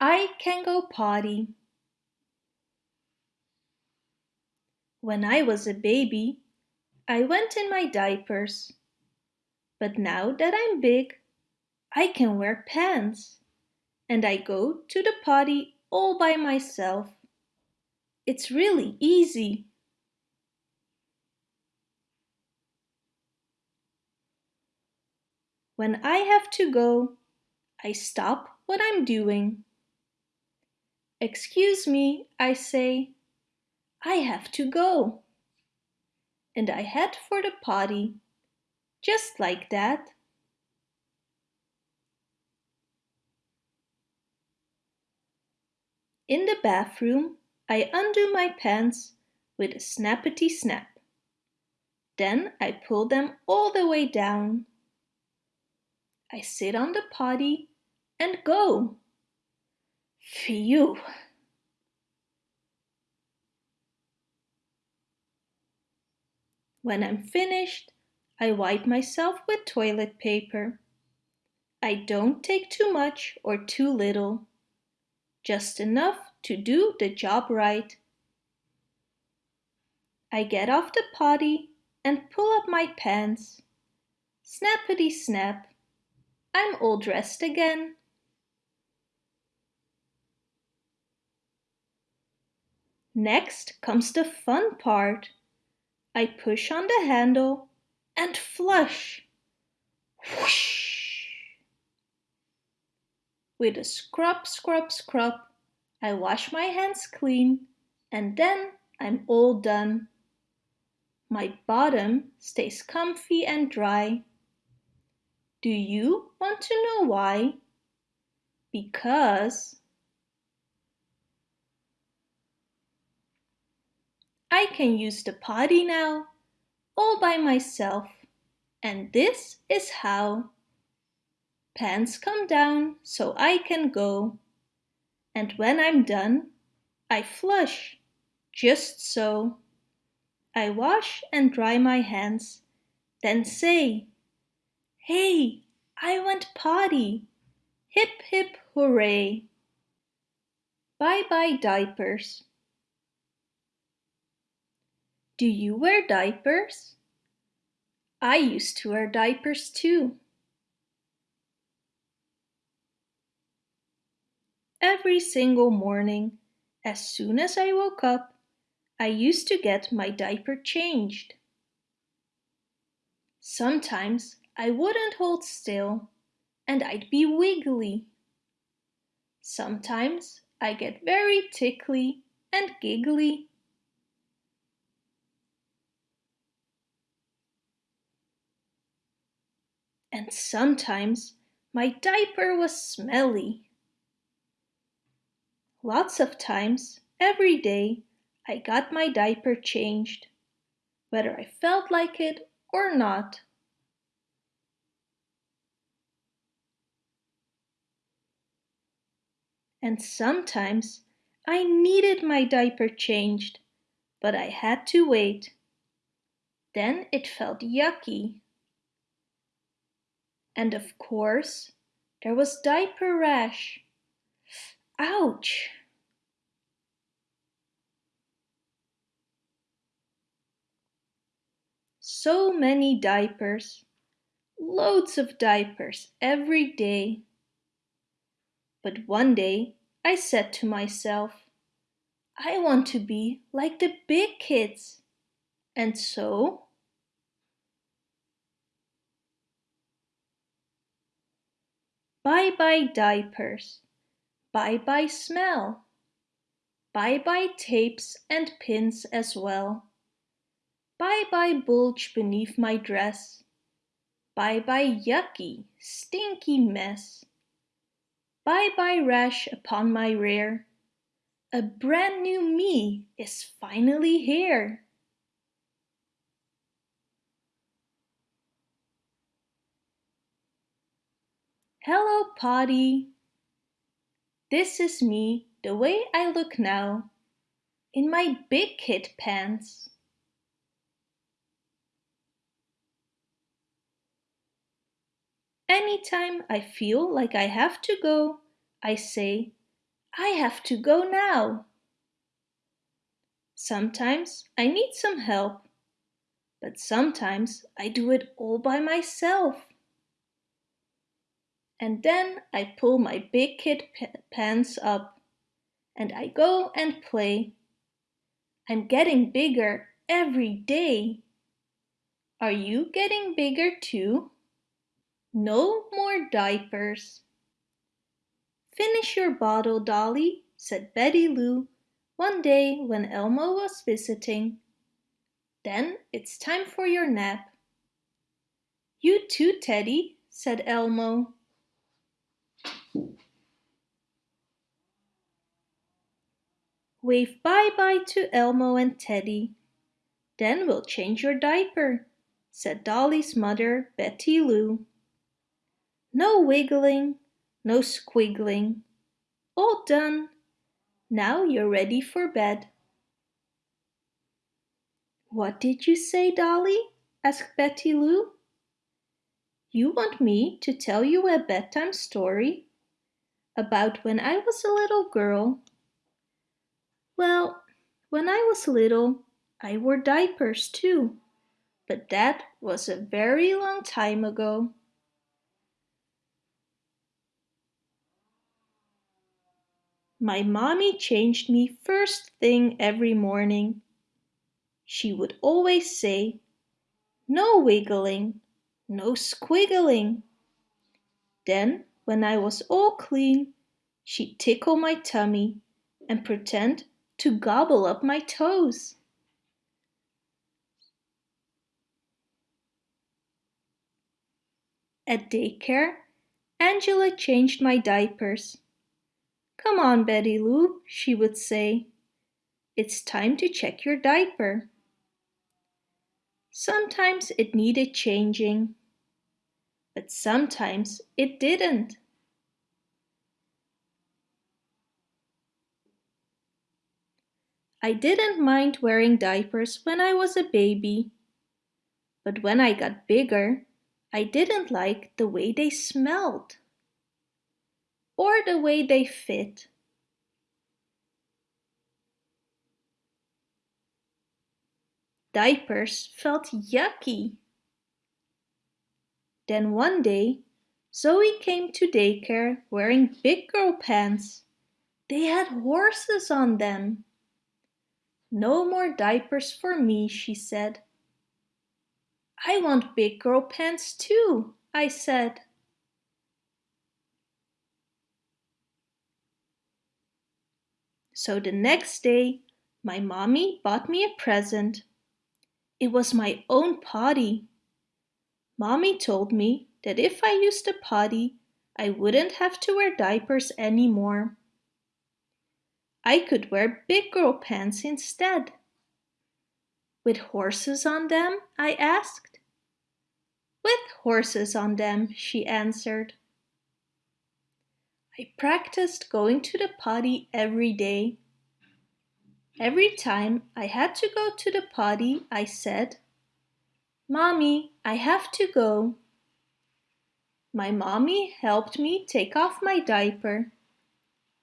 I can go potty. When I was a baby, I went in my diapers. But now that I'm big, I can wear pants. And I go to the potty all by myself. It's really easy. When I have to go, I stop what I'm doing. Excuse me, I say, I have to go. And I head for the potty, just like that. In the bathroom, I undo my pants with a snappity snap. Then I pull them all the way down. I sit on the potty and go. Phew! When I'm finished, I wipe myself with toilet paper. I don't take too much or too little, just enough to do the job right. I get off the potty and pull up my pants. Snappity snap, I'm all dressed again. Next comes the fun part. I push on the handle and flush. Whoosh! With a scrub, scrub, scrub, I wash my hands clean and then I'm all done. My bottom stays comfy and dry. Do you want to know why? Because I can use the potty now, all by myself. And this is how. Pants come down so I can go. And when I'm done, I flush, just so. I wash and dry my hands, then say, Hey, I went potty! Hip hip hooray! Bye bye diapers. Do you wear diapers? I used to wear diapers too. Every single morning, as soon as I woke up, I used to get my diaper changed. Sometimes I wouldn't hold still and I'd be wiggly. Sometimes I get very tickly and giggly. And sometimes my diaper was smelly. Lots of times, every day, I got my diaper changed, whether I felt like it or not. And sometimes I needed my diaper changed, but I had to wait. Then it felt yucky and of course, there was diaper rash. Ouch! So many diapers, loads of diapers every day. But one day I said to myself, I want to be like the big kids. And so Bye-bye diapers. Bye-bye smell. Bye-bye tapes and pins as well. Bye-bye bulge beneath my dress. Bye-bye yucky, stinky mess. Bye-bye rash upon my rear. A brand new me is finally here. Hello, Potty. This is me, the way I look now, in my big kid pants. Anytime I feel like I have to go, I say, I have to go now. Sometimes I need some help, but sometimes I do it all by myself. And then I pull my big kid pants up and I go and play. I'm getting bigger every day. Are you getting bigger too? No more diapers. Finish your bottle, Dolly, said Betty Lou one day when Elmo was visiting. Then it's time for your nap. You too, Teddy, said Elmo. Wave bye-bye to Elmo and Teddy. Then we'll change your diaper, said Dolly's mother, Betty Lou. No wiggling, no squiggling. All done. Now you're ready for bed. What did you say, Dolly? asked Betty Lou. You want me to tell you a bedtime story about when I was a little girl? Well, when I was little, I wore diapers too, but that was a very long time ago. My mommy changed me first thing every morning. She would always say, no wiggling, no squiggling. Then, when I was all clean, she'd tickle my tummy and pretend to gobble up my toes. At daycare, Angela changed my diapers. Come on, Betty Lou, she would say. It's time to check your diaper. Sometimes it needed changing, but sometimes it didn't. I didn't mind wearing diapers when I was a baby, but when I got bigger, I didn't like the way they smelled or the way they fit. Diapers felt yucky. Then one day, Zoe came to daycare wearing big girl pants. They had horses on them. No more diapers for me, she said. I want big girl pants too, I said. So the next day, my mommy bought me a present. It was my own potty. Mommy told me that if I used the potty, I wouldn't have to wear diapers anymore. I could wear big girl pants instead. With horses on them? I asked. With horses on them, she answered. I practiced going to the potty every day. Every time I had to go to the potty, I said, Mommy, I have to go. My mommy helped me take off my diaper.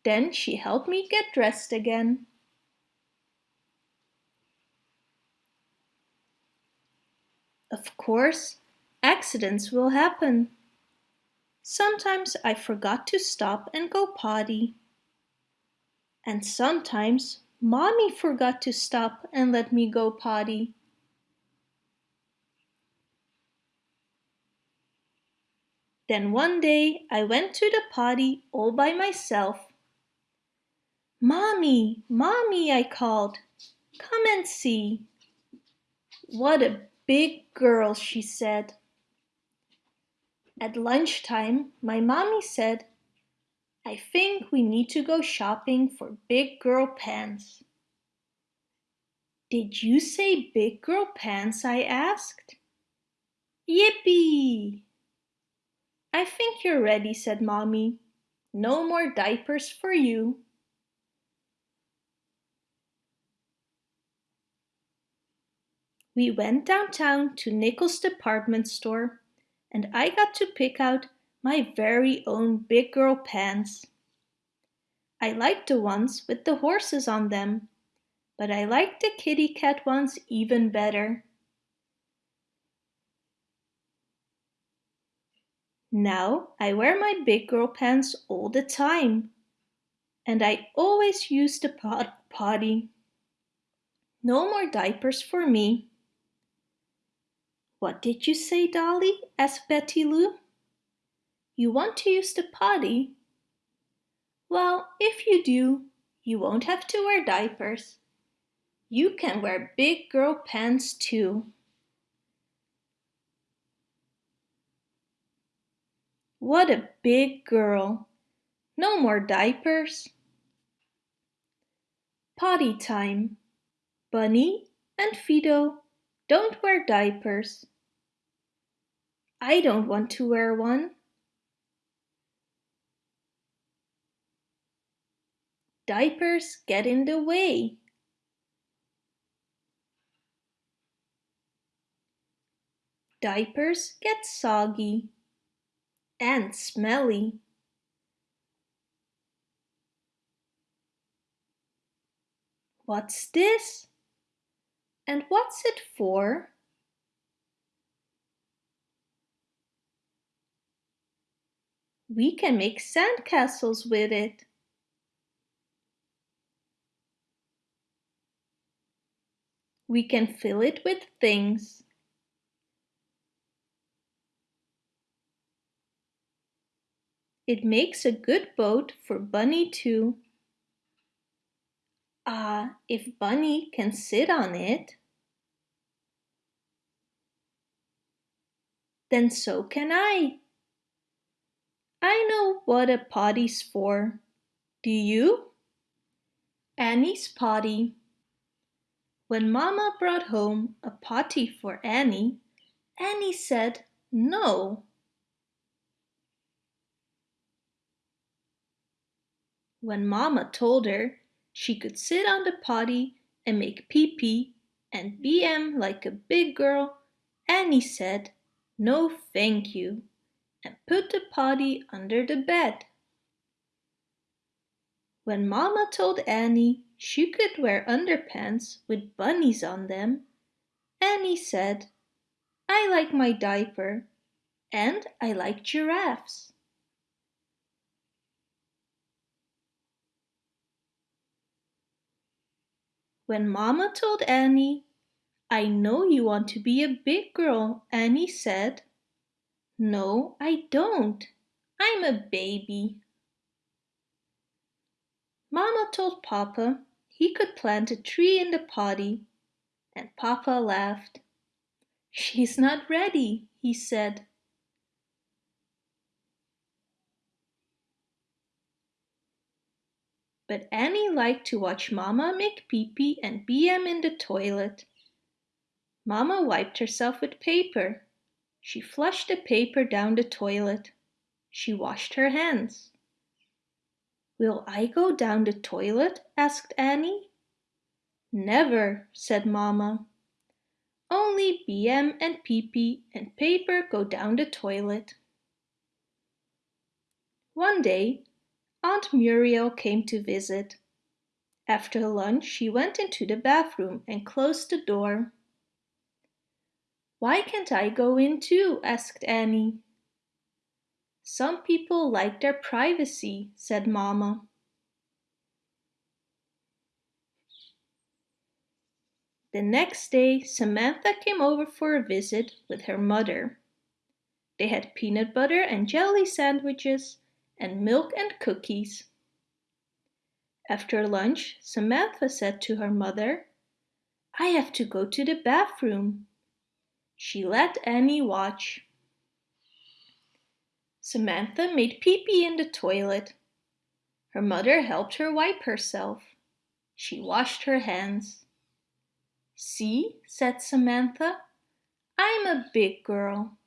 Then she helped me get dressed again. Of course, accidents will happen. Sometimes I forgot to stop and go potty. And sometimes Mommy forgot to stop and let me go potty. Then one day I went to the potty all by myself. Mommy, Mommy, I called. Come and see. What a big girl, she said. At lunchtime, my mommy said, I think we need to go shopping for big girl pants. Did you say big girl pants? I asked. Yippee! I think you're ready, said Mommy. No more diapers for you. We went downtown to Nichols department store and I got to pick out my very own big girl pants. I liked the ones with the horses on them, but I liked the kitty cat ones even better. Now I wear my big girl pants all the time. And I always use the pot potty. No more diapers for me. What did you say, Dolly? asked Betty Lou. You want to use the potty? Well, if you do, you won't have to wear diapers. You can wear big girl pants too. What a big girl! No more diapers. Potty time. Bunny and Fido don't wear diapers. I don't want to wear one. Diapers get in the way. Diapers get soggy and smelly. What's this? And what's it for? We can make sandcastles with it. We can fill it with things. It makes a good boat for Bunny too. Ah, if Bunny can sit on it, then so can I. I know what a potty's for. Do you? Annie's potty. When Mama brought home a potty for Annie, Annie said no. When Mama told her she could sit on the potty and make pee-pee and BM like a big girl, Annie said, no thank you, and put the potty under the bed. When Mama told Annie she could wear underpants with bunnies on them, Annie said, I like my diaper and I like giraffes. When Mama told Annie, I know you want to be a big girl, Annie said, No, I don't. I'm a baby. Mama told Papa he could plant a tree in the potty, and Papa laughed. She's not ready, he said. But Annie liked to watch Mama make pee-pee and BM in the toilet. Mama wiped herself with paper. She flushed the paper down the toilet. She washed her hands. Will I go down the toilet? asked Annie. Never, said Mama. Only BM and pee-pee and paper go down the toilet. One day, Aunt Muriel came to visit. After lunch she went into the bathroom and closed the door. Why can't I go in too? asked Annie. Some people like their privacy, said Mama. The next day, Samantha came over for a visit with her mother. They had peanut butter and jelly sandwiches and milk and cookies. After lunch, Samantha said to her mother, I have to go to the bathroom. She let Annie watch. Samantha made pee-pee in the toilet. Her mother helped her wipe herself. She washed her hands. See, said Samantha, I'm a big girl.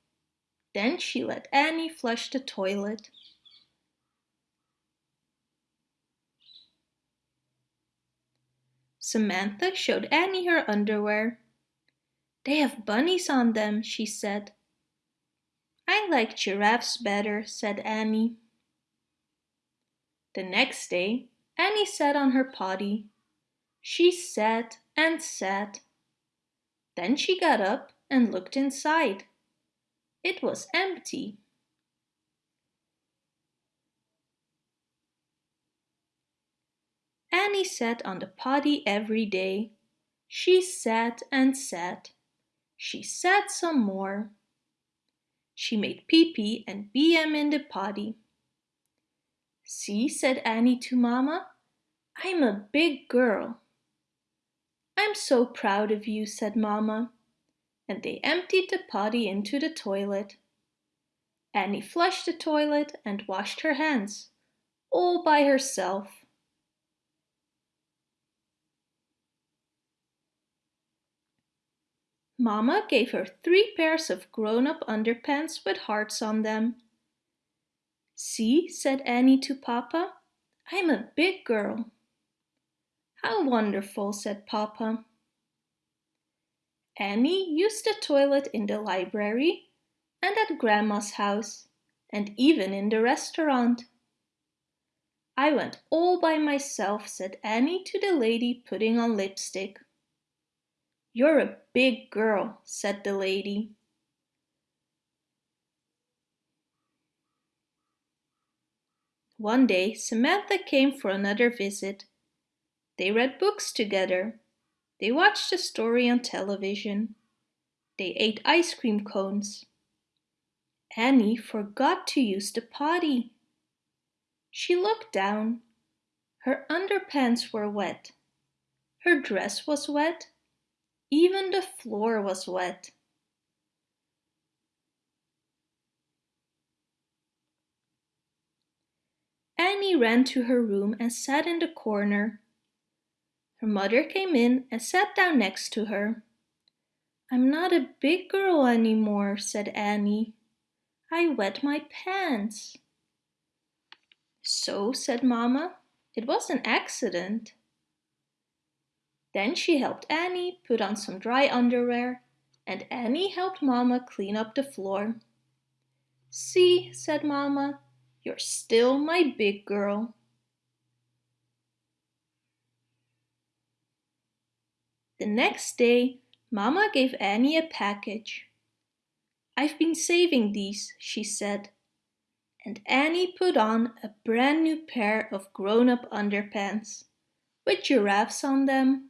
Then she let Annie flush the toilet. Samantha showed Annie her underwear. They have bunnies on them, she said. I like giraffes better, said Annie. The next day, Annie sat on her potty. She sat and sat. Then she got up and looked inside. It was empty. Annie sat on the potty every day. She sat and sat. She sat some more. She made pee-pee and BM in the potty. See, said Annie to Mama, I'm a big girl. I'm so proud of you, said Mama. And they emptied the potty into the toilet. Annie flushed the toilet and washed her hands, all by herself. Mama gave her three pairs of grown-up underpants with hearts on them. See, said Annie to Papa, I'm a big girl. How wonderful, said Papa. Annie used the toilet in the library and at Grandma's house and even in the restaurant. I went all by myself, said Annie to the lady putting on lipstick. You're a big girl, said the lady. One day Samantha came for another visit. They read books together. They watched a story on television. They ate ice cream cones. Annie forgot to use the potty. She looked down. Her underpants were wet. Her dress was wet even the floor was wet. Annie ran to her room and sat in the corner. Her mother came in and sat down next to her. I'm not a big girl anymore, said Annie. I wet my pants. So, said Mama, it was an accident. Then she helped Annie put on some dry underwear and Annie helped Mama clean up the floor. See, said Mama, you're still my big girl. The next day, Mama gave Annie a package. I've been saving these, she said. And Annie put on a brand new pair of grown-up underpants with giraffes on them.